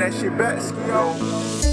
that shit back, yo.